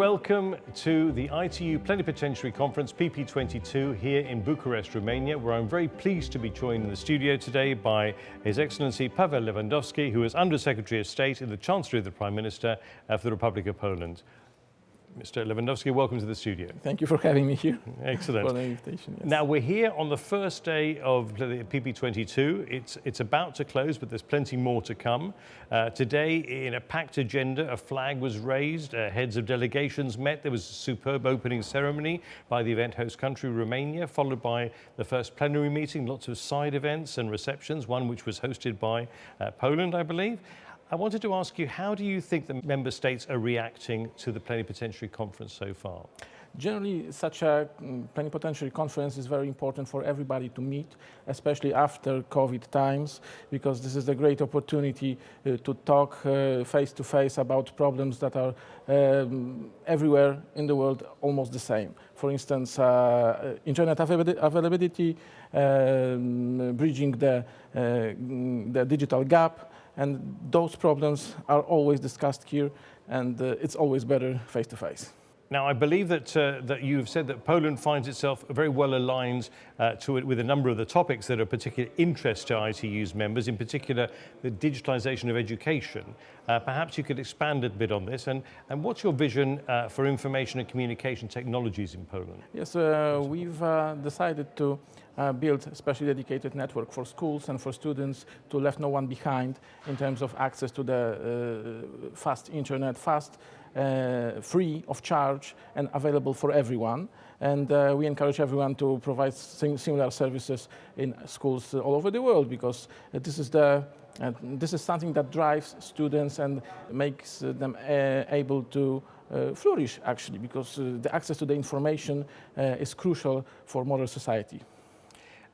welcome to the ITU Plenipotentiary Conference PP22 here in Bucharest, Romania, where I'm very pleased to be joined in the studio today by His Excellency Pavel Lewandowski, who is Under Secretary of State in the Chancellery of the Prime Minister uh, for the Republic of Poland. Mr. Lewandowski, welcome to the studio. Thank you for having me here. Excellent. For the invitation. Yes. Now we're here on the first day of the PP22. It's it's about to close, but there's plenty more to come. Uh, today, in a packed agenda, a flag was raised. Uh, heads of delegations met. There was a superb opening ceremony by the event host country Romania, followed by the first plenary meeting. Lots of side events and receptions. One which was hosted by uh, Poland, I believe. I wanted to ask you, how do you think the member states are reacting to the plenipotentiary conference so far? Generally, such a mm, plenipotentiary conference is very important for everybody to meet, especially after COVID times, because this is a great opportunity uh, to talk uh, face to face about problems that are um, everywhere in the world almost the same. For instance, uh, internet availability, um, bridging the, uh, mm, the digital gap, and those problems are always discussed here, and uh, it's always better face to face. Now, I believe that, uh, that you've said that Poland finds itself very well aligned uh, to it with a number of the topics that are of particular interest to ITU's members, in particular the digitalization of education. Uh, perhaps you could expand a bit on this. And, and what's your vision uh, for information and communication technologies in Poland? Yes, uh, we've uh, decided to build a specially dedicated network for schools and for students to left no one behind in terms of access to the fast internet, fast uh, free of charge and available for everyone. And uh, we encourage everyone to provide sim similar services in schools all over the world because this is the uh, this is something that drives students and makes them able to uh, flourish actually because uh, the access to the information uh, is crucial for modern society.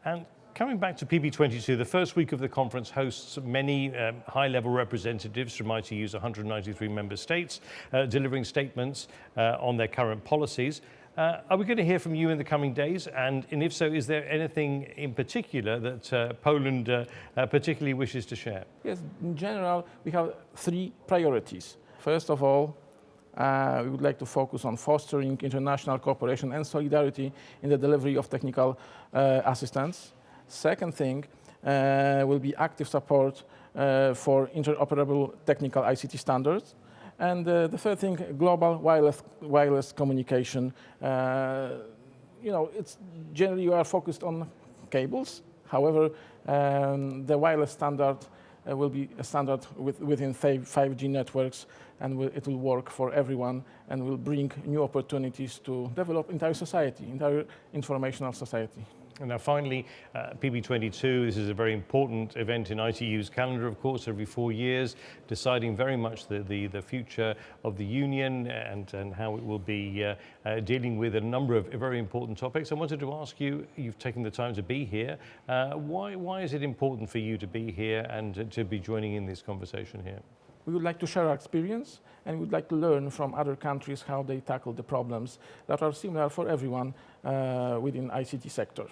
And Coming back to PP22, the first week of the conference hosts many um, high-level representatives from ITU's 193 member states, uh, delivering statements uh, on their current policies. Uh, are we going to hear from you in the coming days? And, and if so, is there anything in particular that uh, Poland uh, uh, particularly wishes to share? Yes, in general, we have three priorities. First of all, uh, we would like to focus on fostering international cooperation and solidarity in the delivery of technical uh, assistance. Second thing uh, will be active support uh, for interoperable technical ICT standards. And uh, the third thing, global wireless, wireless communication. you know, it's generally you are focused on cables. However, um, the wireless standard uh, will be a standard with, within 5G networks and will, it will work for everyone and will bring new opportunities to develop entire society, entire informational society. And now finally, uh, PP22, this is a very important event in ITU's calendar, of course, every four years, deciding very much the, the, the future of the Union and, and how it will be uh, uh, dealing with a number of very important topics. I wanted to ask you, you've taken the time to be here, uh, why, why is it important for you to be here and to be joining in this conversation here? We would like to share our experience and we would like to learn from other countries how they tackle the problems that are similar for everyone uh, within ICT sector.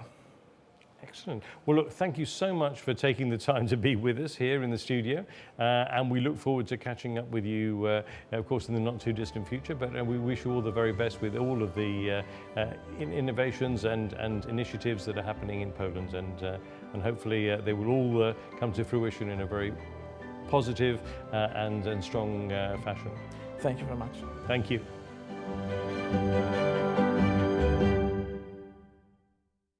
Excellent. Well, look, thank you so much for taking the time to be with us here in the studio. Uh, and we look forward to catching up with you, uh, of course, in the not too distant future. But uh, we wish you all the very best with all of the uh, uh, in innovations and, and initiatives that are happening in Poland. And, uh, and hopefully they will all come to fruition in a very positive uh, and, and strong uh, fashion. Thank you very much. Thank you.